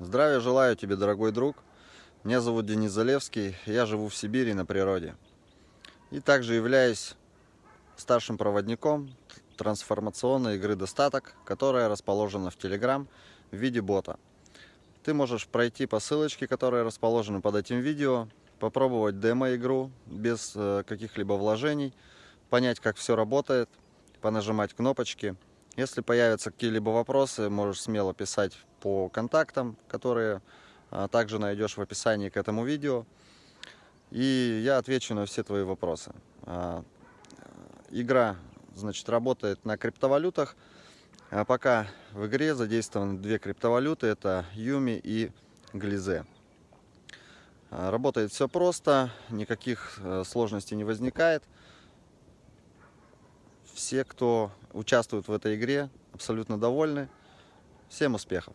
Здравия желаю тебе, дорогой друг. Меня зовут Денис Залевский, я живу в Сибири на природе. И также являюсь старшим проводником трансформационной игры «Достаток», которая расположена в Telegram в виде бота. Ты можешь пройти по ссылочке, которая расположена под этим видео, попробовать демо-игру без э, каких-либо вложений, понять, как все работает, понажимать кнопочки – если появятся какие-либо вопросы, можешь смело писать по контактам, которые а, также найдешь в описании к этому видео. И я отвечу на все твои вопросы. А, игра значит, работает на криптовалютах. А пока в игре задействованы две криптовалюты. Это Юми и Глизе. Работает все просто, никаких э, сложностей не возникает все, кто участвует в этой игре, абсолютно довольны. Всем успехов!